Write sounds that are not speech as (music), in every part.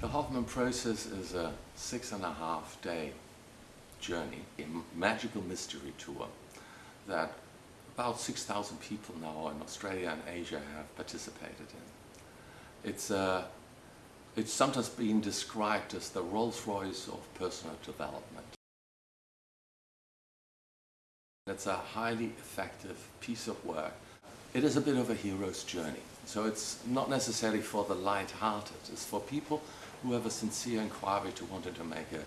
The Hoffman process is a six and a half day journey, a magical mystery tour that about 6,000 people now in Australia and Asia have participated in. It's, uh, it's sometimes been described as the Rolls-Royce of personal development. It's a highly effective piece of work. It is a bit of a hero's journey. So it's not necessarily for the light-hearted. It's for people who have a sincere inquiry to wanting to make a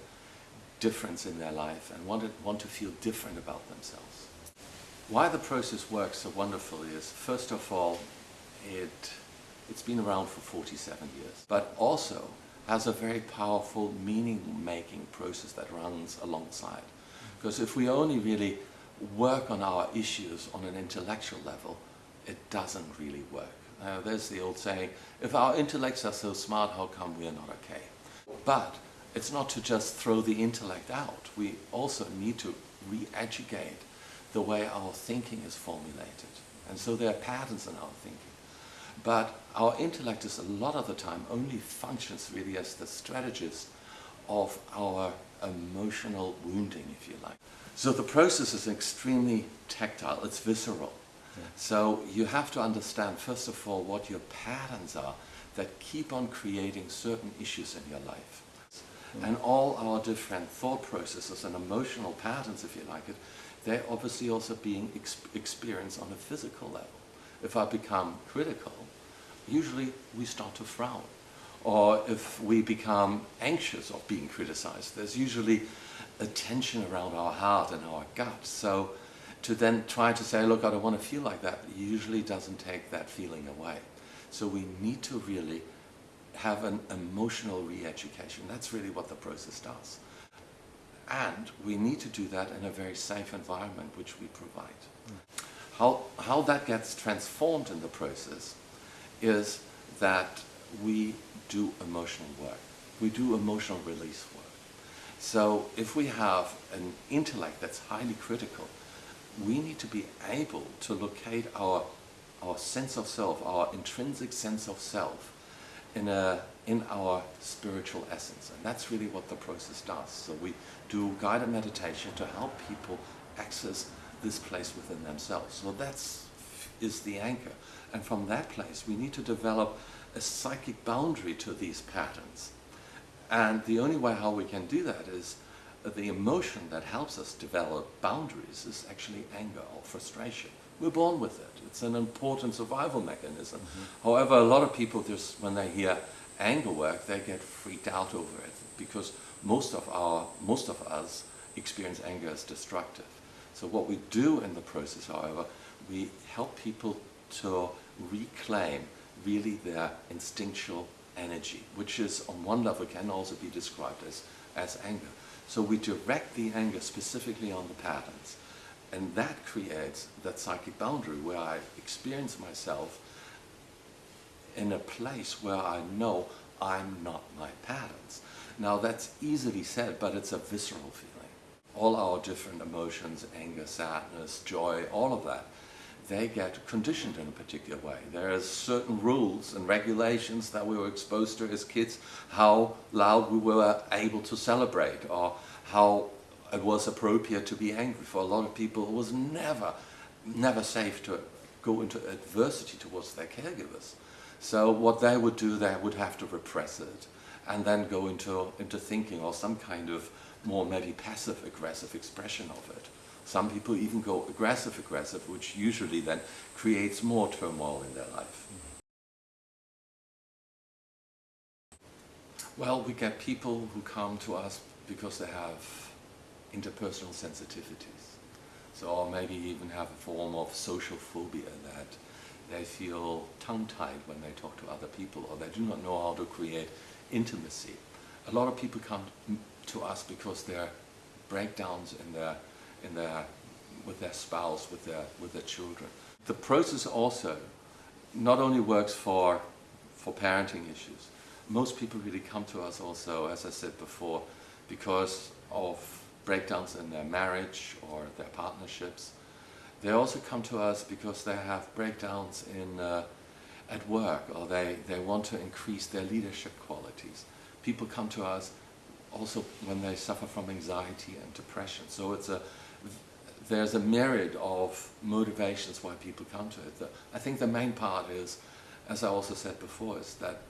difference in their life and want to, want to feel different about themselves. Why the process works so wonderfully is, first of all, it, it's been around for 47 years, but also has a very powerful meaning-making process that runs alongside. Because if we only really work on our issues on an intellectual level, it doesn't really work. Uh, there's the old saying, if our intellects are so smart, how come we are not okay? But it's not to just throw the intellect out. We also need to re-educate the way our thinking is formulated. And so there are patterns in our thinking. But our intellect is a lot of the time only functions really as the strategist of our emotional wounding, if you like. So the process is extremely tactile, it's visceral. So you have to understand, first of all, what your patterns are that keep on creating certain issues in your life. Mm. And all our different thought processes and emotional patterns, if you like it, they're obviously also being ex experienced on a physical level. If I become critical, usually we start to frown. Or if we become anxious of being criticized, there's usually a tension around our heart and our gut. So to then try to say, look, I don't want to feel like that, usually doesn't take that feeling away. So we need to really have an emotional re-education. That's really what the process does. And we need to do that in a very safe environment, which we provide. How, how that gets transformed in the process is that we do emotional work. We do emotional release work. So if we have an intellect that's highly critical, we need to be able to locate our, our sense of self, our intrinsic sense of self, in, a, in our spiritual essence. And that's really what the process does. So we do guided meditation to help people access this place within themselves. So that's is the anchor. And from that place, we need to develop a psychic boundary to these patterns. And the only way how we can do that is the emotion that helps us develop boundaries is actually anger or frustration. We're born with it. It's an important survival mechanism. Mm -hmm. However, a lot of people just, when they hear anger work, they get freaked out over it because most of our, most of us experience anger as destructive. So what we do in the process, however, we help people to reclaim really their instinctual energy, which is on one level can also be described as, as anger. So we direct the anger specifically on the patterns. And that creates that psychic boundary where I experience myself in a place where I know I'm not my patterns. Now that's easily said, but it's a visceral feeling. All our different emotions, anger, sadness, joy, all of that, they get conditioned in a particular way. There are certain rules and regulations that we were exposed to as kids, how loud we were able to celebrate or how it was appropriate to be angry. For a lot of people, it was never, never safe to go into adversity towards their caregivers. So what they would do, they would have to repress it and then go into, into thinking or some kind of more maybe passive-aggressive expression of it. Some people even go aggressive-aggressive, which usually then creates more turmoil in their life. Well, we get people who come to us because they have interpersonal sensitivities. So, or maybe even have a form of social phobia that they feel tongue-tied when they talk to other people or they do not know how to create intimacy. A lot of people come to us because there are breakdowns in their, in their, with their spouse, with their, with their children. The process also not only works for, for parenting issues, most people really come to us also, as I said before, because of breakdowns in their marriage or their partnerships. They also come to us because they have breakdowns in, uh, at work or they, they want to increase their leadership qualities. people come to us also when they suffer from anxiety and depression. So it's a, there's a myriad of motivations why people come to it. I think the main part is, as I also said before, is that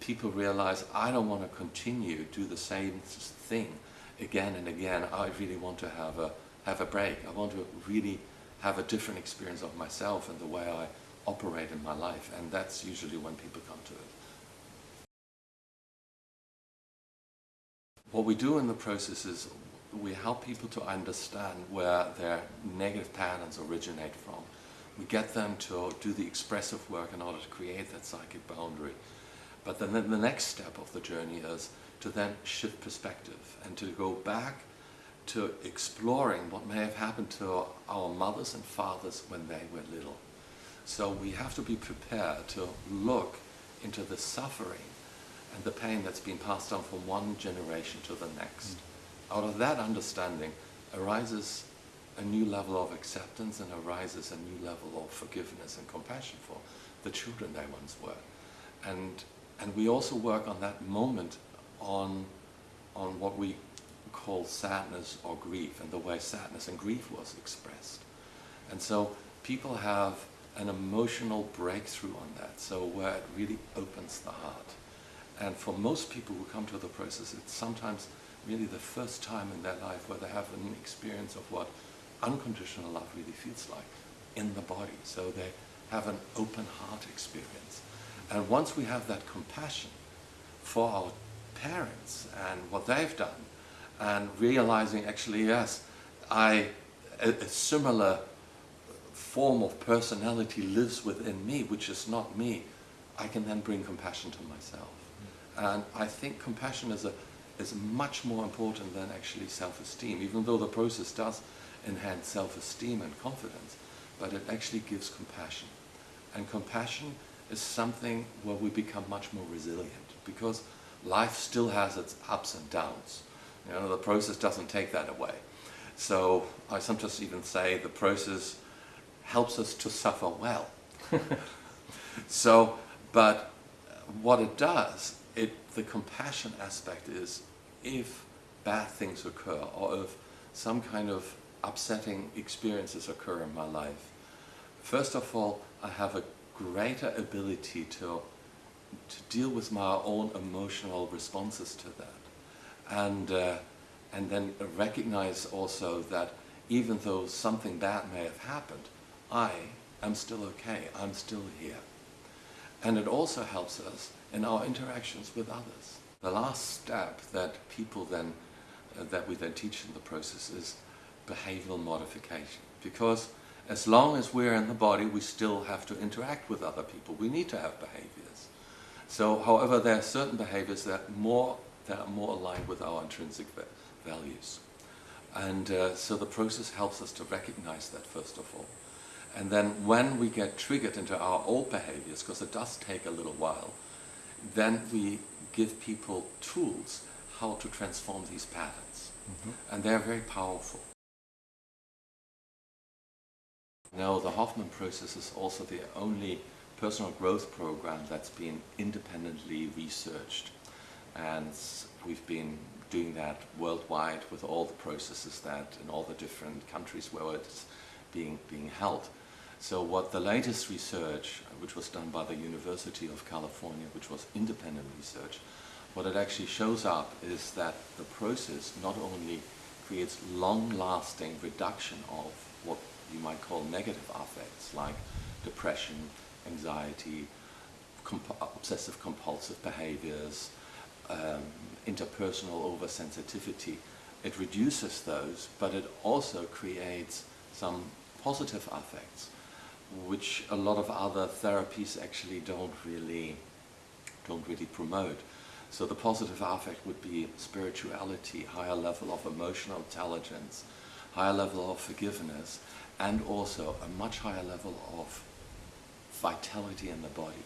people realize I don't want to continue to do the same thing again and again. I really want to have a have a break. I want to really have a different experience of myself and the way I operate in my life, and that's usually when people come to it. What we do in the process is we help people to understand where their negative patterns originate from. We get them to do the expressive work in order to create that psychic boundary. But then the next step of the journey is to then shift perspective and to go back to exploring what may have happened to our mothers and fathers when they were little. So we have to be prepared to look into the suffering and the pain that's been passed on from one generation to the next. Mm. Out of that understanding arises a new level of acceptance and arises a new level of forgiveness and compassion for the children they once were. And, and we also work on that moment on, on what we call sadness or grief and the way sadness and grief was expressed. And so people have an emotional breakthrough on that, so where it really opens the heart. And for most people who come to the process, it's sometimes really the first time in their life where they have an experience of what unconditional love really feels like in the body. So they have an open heart experience. And once we have that compassion for our parents and what they've done, and realizing actually, yes, I, a, a similar form of personality lives within me, which is not me, I can then bring compassion to myself. Mm. And I think compassion is, a, is much more important than actually self-esteem, even though the process does enhance self-esteem and confidence, but it actually gives compassion. And compassion is something where we become much more resilient because life still has its ups and downs. You know, the process doesn't take that away. So I sometimes even say the process helps us to suffer well. (laughs) so, but what it does it, the compassion aspect is if bad things occur or if some kind of upsetting experiences occur in my life, first of all, I have a greater ability to, to deal with my own emotional responses to that. And, uh, and then recognize also that even though something bad may have happened, I am still okay, I'm still here. And it also helps us in our interactions with others. The last step that people then, uh, that we then teach in the process is behavioral modification. Because as long as we're in the body, we still have to interact with other people. We need to have behaviors. So, however, there are certain behaviors that, more, that are more aligned with our intrinsic values. And uh, so the process helps us to recognize that first of all. And then when we get triggered into our old behaviors, because it does take a little while, then we give people tools how to transform these patterns. Mm -hmm. And they're very powerful. Now, the Hoffman process is also the only personal growth program that's been independently researched. And we've been doing that worldwide with all the processes that in all the different countries where it's being, being held. So what the latest research, which was done by the University of California, which was independent research, what it actually shows up is that the process not only creates long-lasting reduction of what you might call negative affects like depression, anxiety, comp obsessive compulsive behaviors, um, interpersonal oversensitivity. It reduces those, but it also creates some positive affects which a lot of other therapies actually don't really don't really promote. So the positive affect would be spirituality, higher level of emotional intelligence, higher level of forgiveness, and also a much higher level of vitality in the body.